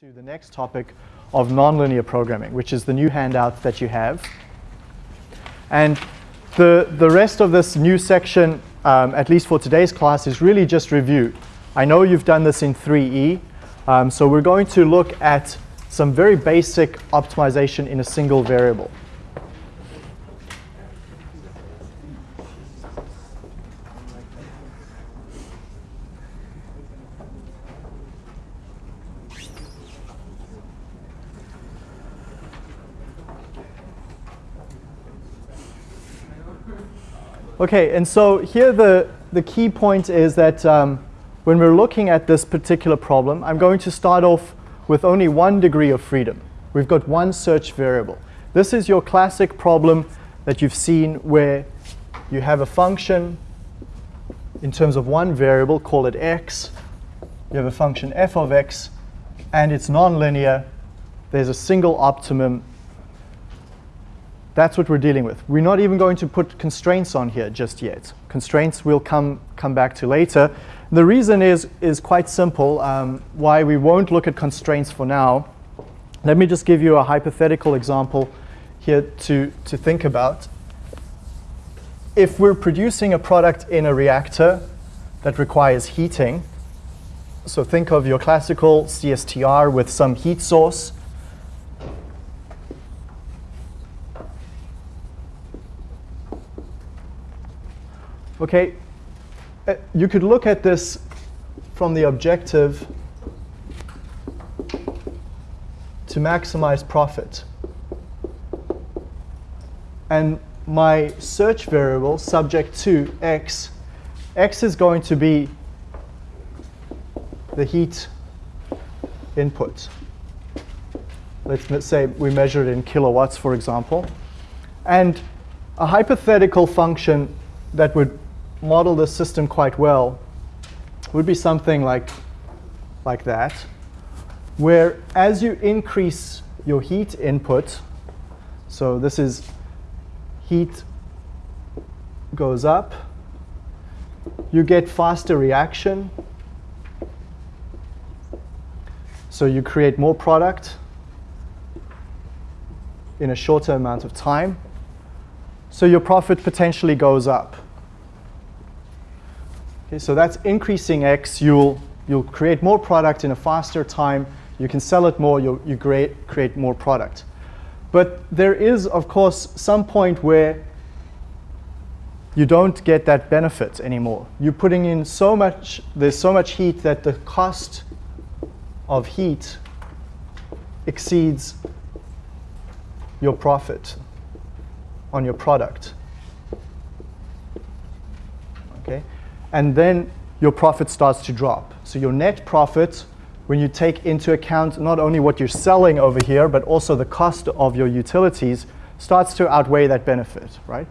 to the next topic of nonlinear programming, which is the new handout that you have. And the, the rest of this new section, um, at least for today's class, is really just review. I know you've done this in 3E, um, so we're going to look at some very basic optimization in a single variable. Okay, and so here the, the key point is that um, when we're looking at this particular problem, I'm going to start off with only one degree of freedom. We've got one search variable. This is your classic problem that you've seen where you have a function in terms of one variable, call it x. You have a function f of x, and it's nonlinear. There's a single optimum that's what we're dealing with. We're not even going to put constraints on here just yet. Constraints we'll come, come back to later. The reason is, is quite simple um, why we won't look at constraints for now. Let me just give you a hypothetical example here to, to think about. If we're producing a product in a reactor that requires heating, so think of your classical CSTR with some heat source, Okay, uh, you could look at this from the objective to maximize profit. And my search variable subject to x, x is going to be the heat input. Let's say we measure it in kilowatts, for example. And a hypothetical function that would model the system quite well would be something like, like that, where as you increase your heat input, so this is heat goes up, you get faster reaction, so you create more product in a shorter amount of time, so your profit potentially goes up. Okay, so that's increasing X. You'll, you'll create more product in a faster time. You can sell it more. You'll, you create, create more product. But there is, of course, some point where you don't get that benefit anymore. You're putting in so much, there's so much heat that the cost of heat exceeds your profit on your product. Okay? And then your profit starts to drop. So your net profit, when you take into account not only what you're selling over here, but also the cost of your utilities, starts to outweigh that benefit, right?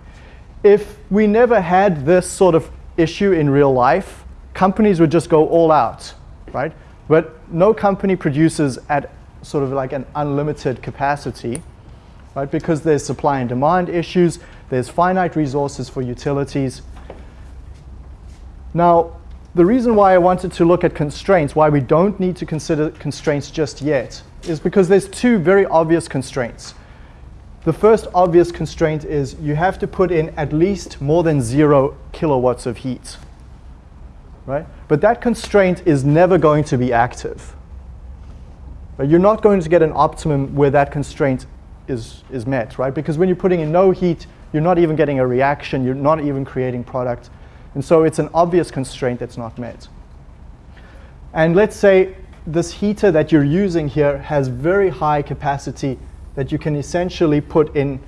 If we never had this sort of issue in real life, companies would just go all out, right? But no company produces at sort of like an unlimited capacity, right? Because there's supply and demand issues, there's finite resources for utilities, now, the reason why I wanted to look at constraints, why we don't need to consider constraints just yet, is because there's two very obvious constraints. The first obvious constraint is you have to put in at least more than zero kilowatts of heat. Right? But that constraint is never going to be active. But you're not going to get an optimum where that constraint is, is met, right? Because when you're putting in no heat, you're not even getting a reaction, you're not even creating product. And so it's an obvious constraint that's not met. And let's say this heater that you're using here has very high capacity that you can essentially put in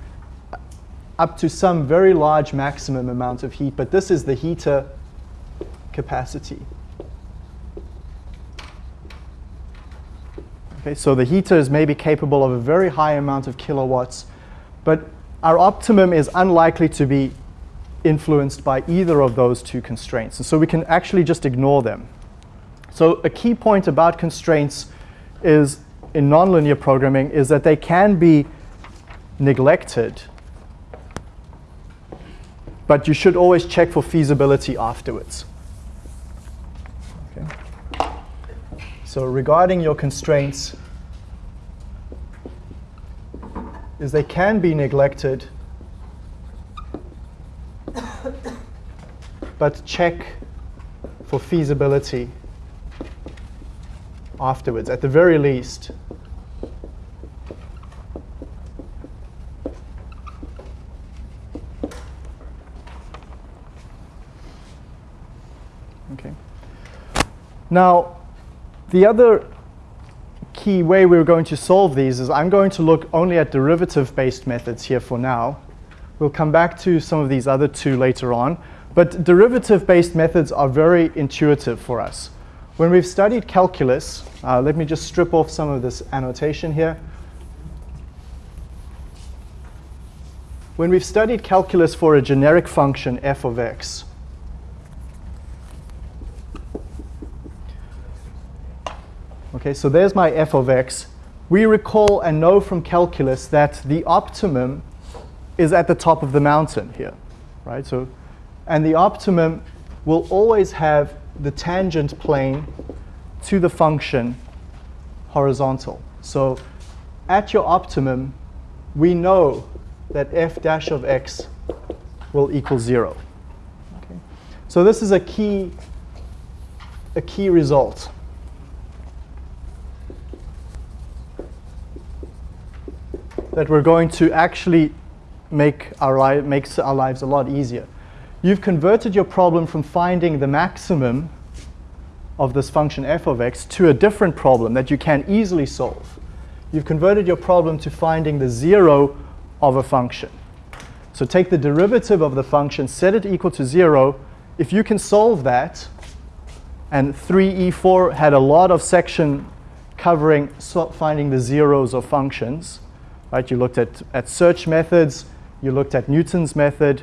up to some very large maximum amount of heat, but this is the heater capacity. Okay, so the heater is maybe capable of a very high amount of kilowatts, but our optimum is unlikely to be influenced by either of those two constraints. And so we can actually just ignore them. So a key point about constraints is in nonlinear programming is that they can be neglected, but you should always check for feasibility afterwards. Okay. So regarding your constraints, is they can be neglected, but check for feasibility afterwards, at the very least. Okay. Now, the other key way we're going to solve these is I'm going to look only at derivative-based methods here for now. We'll come back to some of these other two later on. But derivative-based methods are very intuitive for us. When we've studied calculus, uh, let me just strip off some of this annotation here. When we've studied calculus for a generic function f of x, Okay, so there's my f of x. We recall and know from calculus that the optimum is at the top of the mountain here, right? So, and the optimum will always have the tangent plane to the function horizontal. So at your optimum, we know that f dash of x will equal 0. Okay. So this is a key, a key result. that we're going to actually make our li makes our lives a lot easier. You've converted your problem from finding the maximum of this function f of x to a different problem that you can easily solve. You've converted your problem to finding the zero of a function. So take the derivative of the function, set it equal to zero. If you can solve that, and 3E4 had a lot of section covering finding the zeros of functions, Right? You looked at, at search methods, you looked at Newton's method.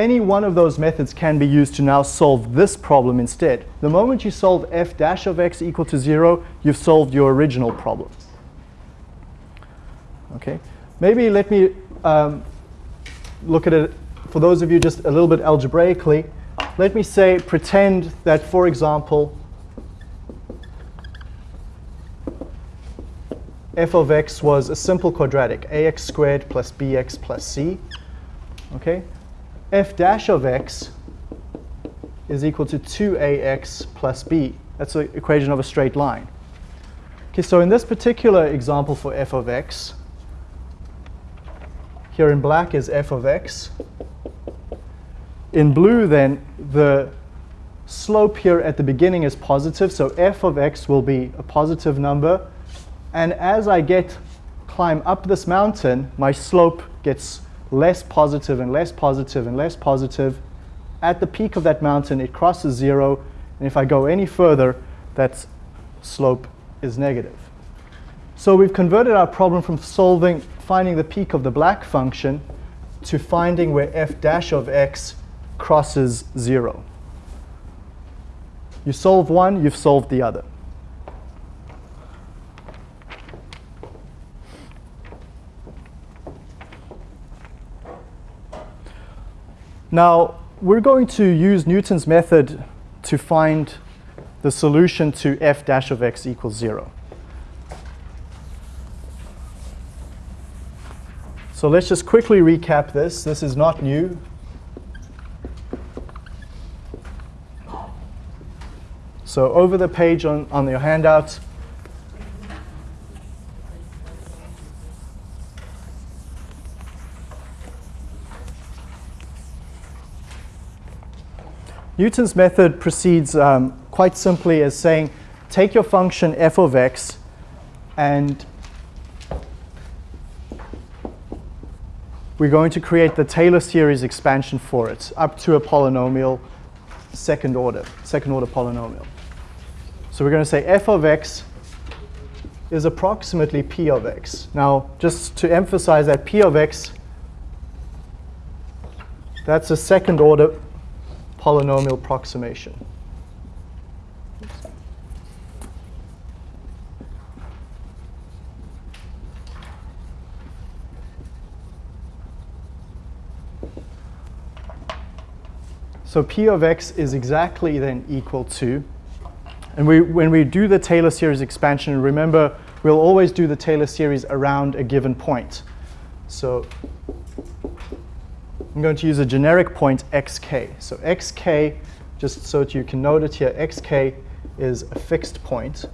Any one of those methods can be used to now solve this problem instead. The moment you solve f dash of x equal to 0, you've solved your original problem. Okay, maybe let me um, look at it for those of you just a little bit algebraically. Let me say, pretend that, for example, f of x was a simple quadratic, ax squared plus bx plus c. Okay, f dash of x is equal to 2ax plus b. That's the equation of a straight line. Okay, so in this particular example for f of x, here in black is f of x. In blue, then, the slope here at the beginning is positive, so f of x will be a positive number. And as I get climb up this mountain, my slope gets less positive and less positive and less positive. At the peak of that mountain, it crosses zero. And if I go any further, that slope is negative. So we've converted our problem from solving, finding the peak of the black function to finding where f dash of x crosses zero. You solve one, you've solved the other. Now, we're going to use Newton's method to find the solution to f dash of x equals 0. So let's just quickly recap this. This is not new. So over the page on, on your handout, Newton's method proceeds um, quite simply as saying, take your function f of x and we're going to create the Taylor series expansion for it up to a polynomial second order, second order polynomial. So we're going to say f of x is approximately p of x. Now, just to emphasize that p of x, that's a second order polynomial approximation. So p of x is exactly then equal to, and we, when we do the Taylor series expansion, remember we'll always do the Taylor series around a given point. So I'm going to use a generic point xk. So xk, just so that you can note it here, xk is a fixed point.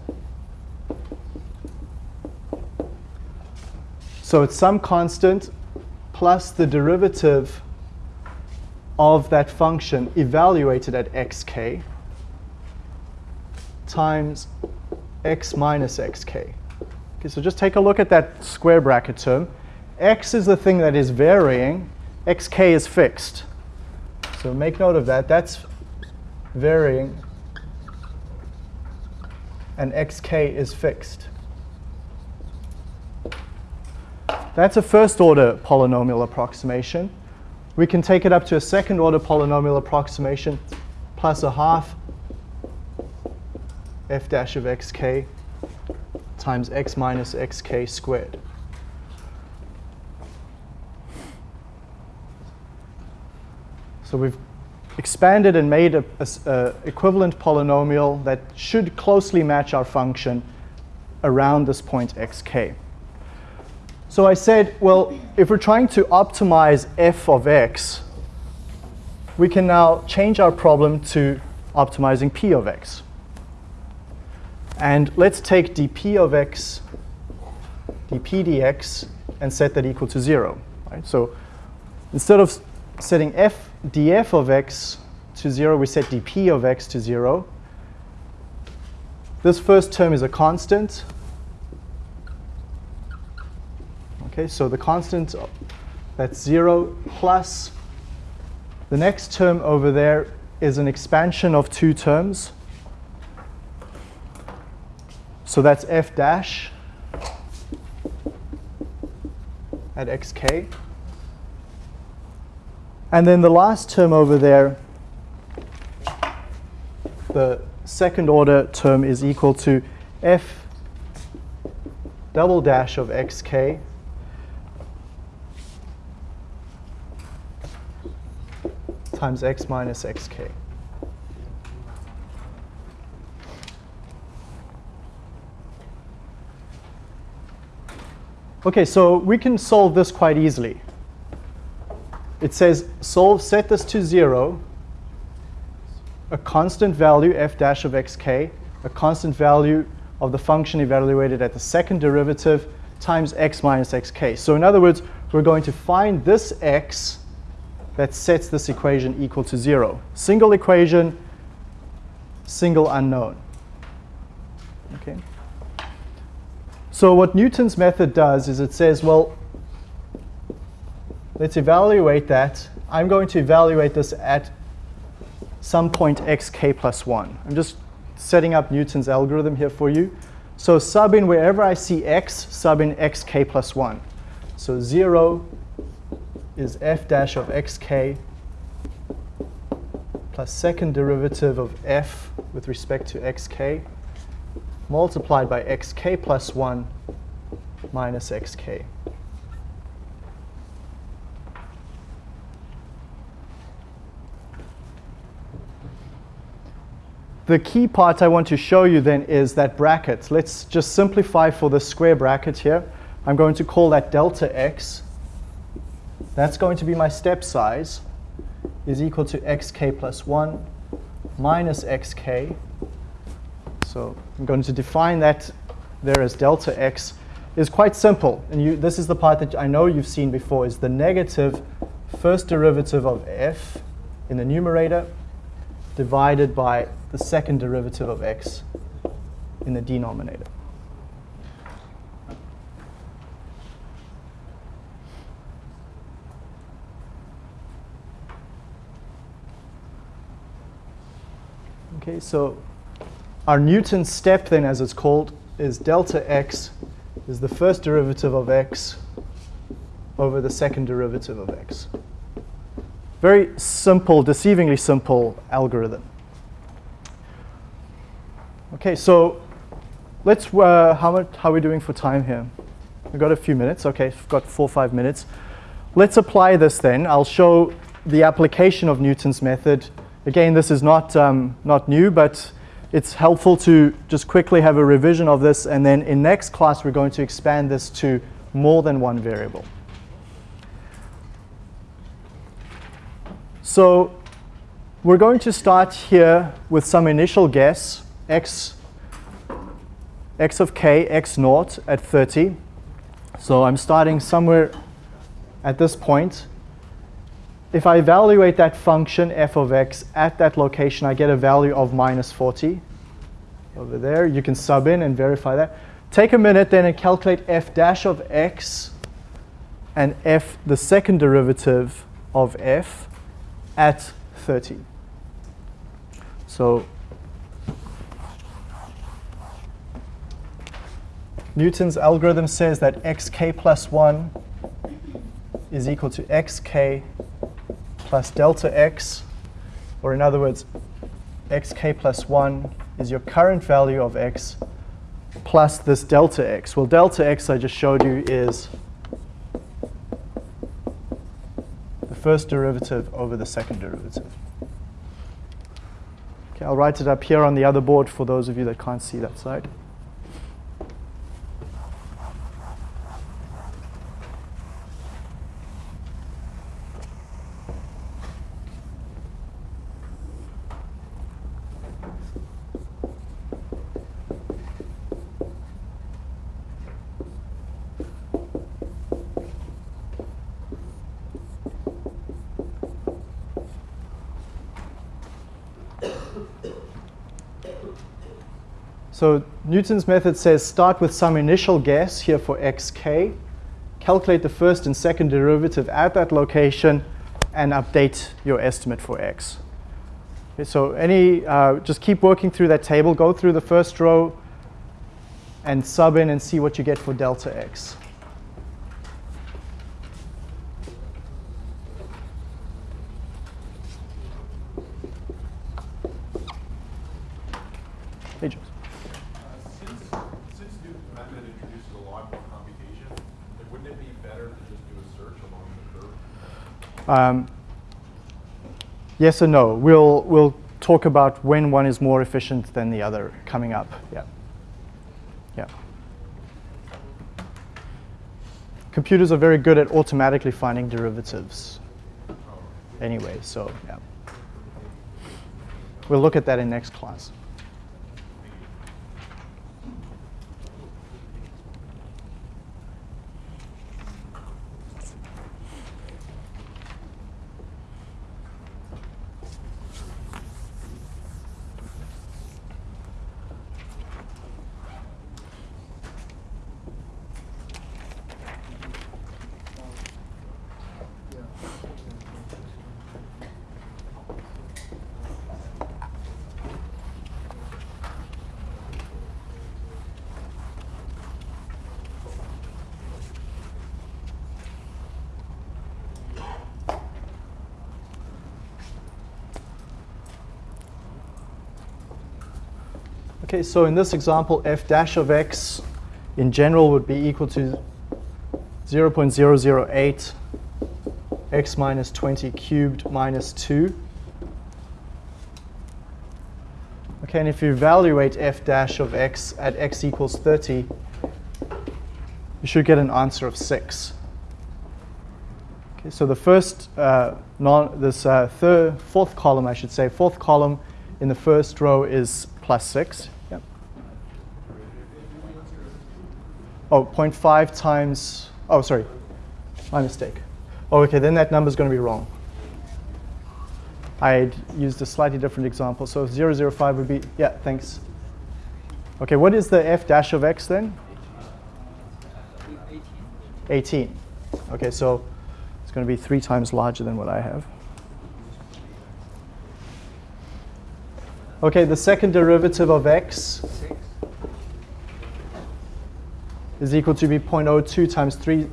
So it's some constant plus the derivative of that function evaluated at xk times x minus xk. Okay, so just take a look at that square bracket term. x is the thing that is varying, xk is fixed. So make note of that. That's varying, and xk is fixed. That's a first order polynomial approximation. We can take it up to a second order polynomial approximation plus a half f dash of xk times x minus xk squared. So we've expanded and made an equivalent polynomial that should closely match our function around this point xk. So I said, well, if we're trying to optimize f of x, we can now change our problem to optimizing p of x. And let's take dp of x, dp dx, and set that equal to 0. Right? So instead of setting f df of x to 0, we set dp of x to 0. This first term is a constant. Okay, so the constant, that's 0 plus the next term over there is an expansion of two terms. So that's f dash at xk. And then the last term over there, the second order term is equal to f double dash of xk times x minus xk. Okay, so we can solve this quite easily. It says solve, set this to 0, a constant value f dash of xk, a constant value of the function evaluated at the second derivative times x minus xk. So in other words, we're going to find this x that sets this equation equal to 0. Single equation, single unknown. Okay. So what Newton's method does is it says, well, let's evaluate that. I'm going to evaluate this at some point xk plus 1. I'm just setting up Newton's algorithm here for you. So sub in wherever I see x, sub in xk plus 1. So 0 is f dash of xk plus second derivative of f with respect to xk multiplied by xk plus 1 minus xk. The key part I want to show you then is that bracket. Let's just simplify for the square bracket here. I'm going to call that delta x. That's going to be my step size is equal to xk plus 1 minus xk so I'm going to define that there as delta x is quite simple. And you, this is the part that I know you've seen before, is the negative first derivative of f in the numerator divided by the second derivative of x in the denominator. Okay, so our Newton step then, as it's called, is delta x is the first derivative of x over the second derivative of x. Very simple, deceivingly simple algorithm. Okay, so let's, uh, how, much, how are we doing for time here? We've got a few minutes. Okay, we've got four or five minutes. Let's apply this then. I'll show the application of Newton's method. Again, this is not, um, not new, but it's helpful to just quickly have a revision of this, and then in next class, we're going to expand this to more than one variable. So we're going to start here with some initial guess, x, x of k, x naught at 30. So I'm starting somewhere at this point. If I evaluate that function f of x at that location, I get a value of minus 40 over there. You can sub in and verify that. Take a minute then and calculate f dash of x and f, the second derivative of f at 30. So Newton's algorithm says that xk plus 1 is equal to xk plus delta x, or in other words, xk plus 1 is your current value of x plus this delta x. Well, delta x I just showed you is the first derivative over the second derivative. Okay, I'll write it up here on the other board for those of you that can't see that side. So Newton's method says start with some initial guess here for xk, calculate the first and second derivative at that location, and update your estimate for x. Okay, so any, uh, just keep working through that table, go through the first row, and sub in and see what you get for delta x. Hey, James. Since, since Newton's method introduces a lot more computation, like, wouldn't it be better to just do a search along the curve? Um, yes or no. We'll, we'll talk about when one is more efficient than the other coming up. Yeah. Yeah. Computers are very good at automatically finding derivatives anyway, so yeah. We'll look at that in next class. Okay, so in this example, f dash of x in general would be equal to 0.008 x minus 20 cubed minus 2. Okay, and if you evaluate f dash of x at x equals 30, you should get an answer of 6. Okay, so the first, uh, non, this uh, third, fourth column, I should say, fourth column in the first row is plus 6. Yep. Oh, 0.5 times, oh, sorry, my mistake. Oh, okay, then that number is going to be wrong. I used a slightly different example. So 005 would be, yeah, thanks. Okay, what is the f dash of x then? 18. Okay, so it's going to be three times larger than what I have. Okay, the second derivative of x is equal to be 0.02 times 3.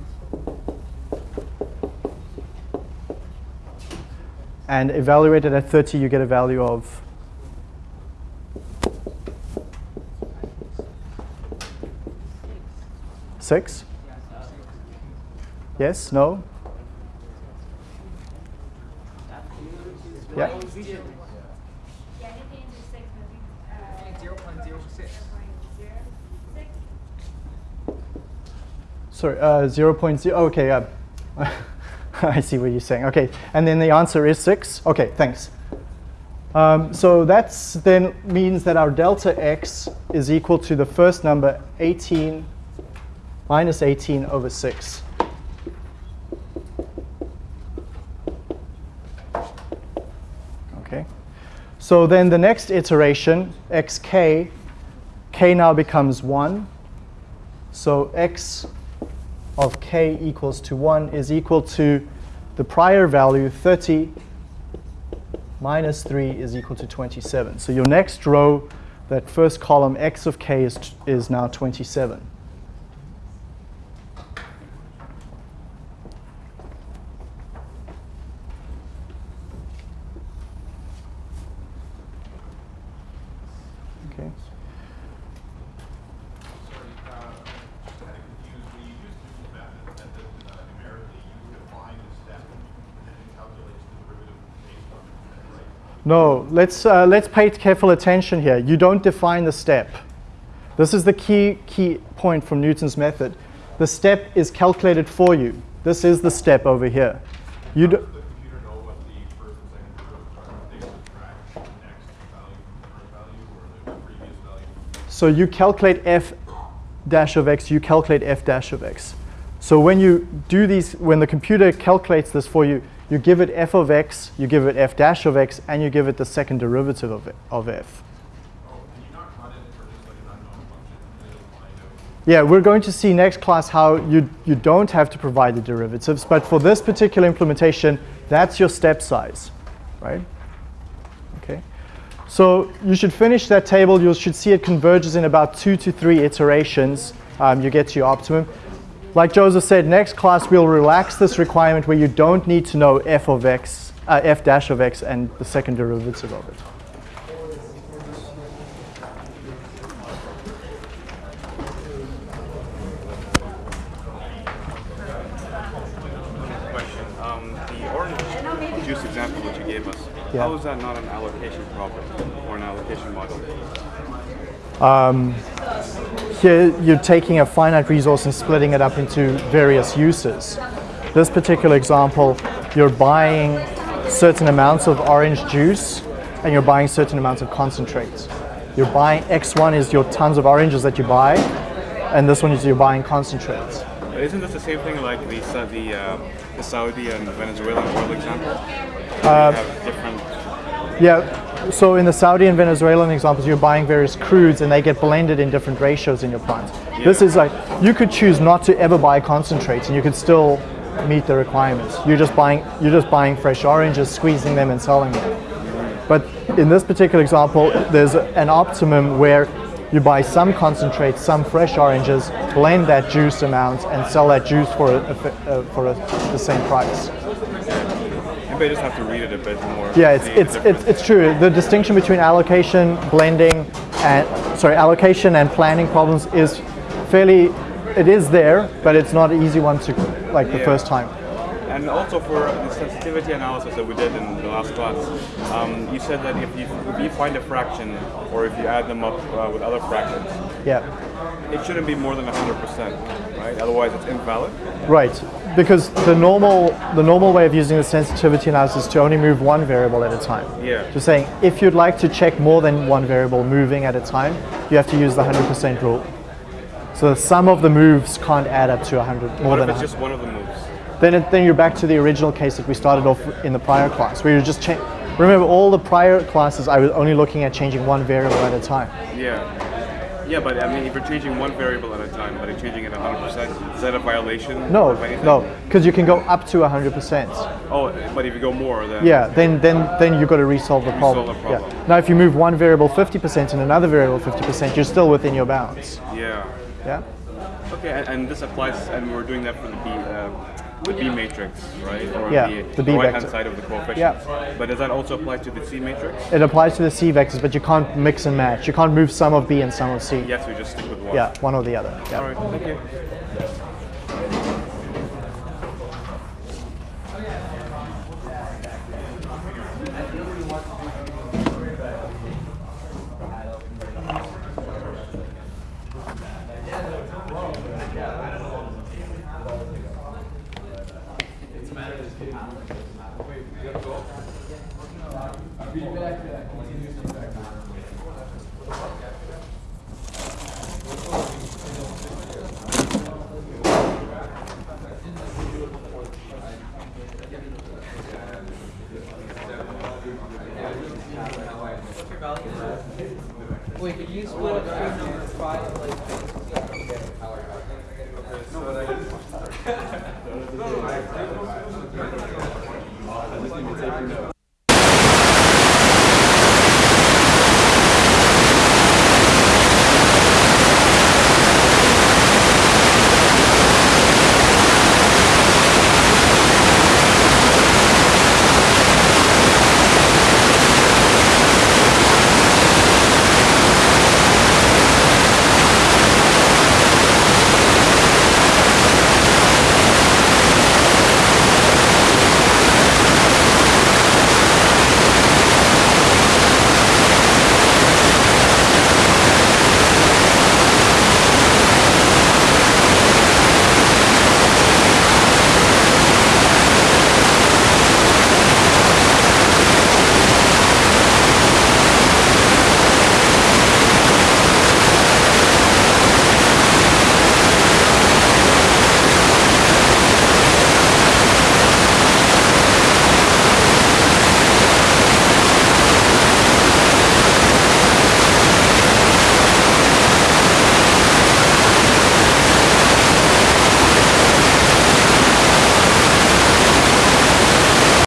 And evaluated at 30, you get a value of six. Yes? No? Yeah. Yeah, anything into six, but we, uh, six. Sorry, uh, 0, 0.0, okay, uh, I see what you're saying. Okay, and then the answer is 6. Okay, thanks. Um, so that then means that our delta x is equal to the first number 18 minus 18 over 6. Okay. So then the next iteration, xk, k now becomes 1. So x of k equals to 1 is equal to the prior value, 30 minus 3 is equal to 27. So your next row, that first column, x of k is, is now 27. Okay. Sorry, uh, just kind of confused. When you use Newton's method, method uh, numerically, you define the step and then it calculates the derivative based on it, right? No, let's, uh, let's pay careful attention here. You don't define the step. This is the key, key point from Newton's method. The step is calculated for you. This is the step over here. You do, does the computer know what the first and second derivatives are? Are they able to track the next value from the current value or the previous value? so you calculate f dash of x, you calculate f dash of x. So when you do these, when the computer calculates this for you, you give it f of x, you give it f dash of x, and you give it the second derivative of, it, of f. Yeah, we're going to see next class how you, you don't have to provide the derivatives, but for this particular implementation, that's your step size, right? Okay. So you should finish that table. You should see it converges in about two to three iterations. Um, you get to your optimum. Like Joseph said, next class we'll relax this requirement where you don't need to know f of x, uh, f dash of x and the second derivative of it. Question. Um, the orange juice example that you gave us, Yeah. how is that not an allocation problem or an allocation model? Here you're taking a finite resource and splitting it up into various uses. This particular example, you're buying certain amounts of orange juice and you're buying certain amounts of concentrates. You're buying X1 is your tons of oranges that you buy, and this one is you're buying concentrates. Isn't this the same thing like the the, uh, the Saudi and Venezuelan oil example? Uh, have different. Yeah, so in the Saudi and Venezuelan examples, you're buying various crudes and they get blended in different ratios in your plant. This is like, you could choose not to ever buy concentrates and you could still meet the requirements. You're just buying, you're just buying fresh oranges, squeezing them and selling them. But in this particular example, there's an optimum where you buy some concentrates, some fresh oranges, blend that juice amount and sell that juice for, a, a uh, for a, the same price. I just have to read it a bit more. Yeah, it's, it's, it's, it's true. The distinction between allocation, blending, and sorry, allocation and planning problems is fairly, it is there, but it's not an easy one to like the Yeah. first time. And also for the sensitivity analysis that we did in the last class, um, you said that if you, if you find a fraction or if you add them up uh, with other fractions, Yeah, it shouldn't be more than 100%, right? Otherwise it's invalid. right. Because the normal, the normal way of using the sensitivity analysis is to only move one variable at a time. Yeah. Just saying, if you'd like to check more than one variable moving at a time, you have to use the 100% rule. So the sum of the moves can't add up to 100, more What than if 100. it's just one of the moves? then, it, then you're back to the original case that we started off in the prior class, where you're just remember all the prior classes I was only looking at changing one variable at a time. Yeah. Yeah, but I mean, if you're changing one variable at a time, but you're changing it 100%, is that a violation No, no, because you can go up to 100%. Oh, but if you go more, then Yeah, then then then you've got to resolve the problem. the problem. Yeah. Now, if you move one variable 50% and another variable 50%, you're still within your bounds. Yeah. Yeah. Okay, and, and this applies, and we're doing that for the B, uh, the B matrix, right? Or Yeah, the, the B right-hand side of the coefficient. Yeah. But does that also apply to the C matrix? It applies to the C vectors, but you can't mix and match. You can't move some of B and some of C. Yes, we just stick with one. Yeah, one or the other. Yeah. All right, thank you.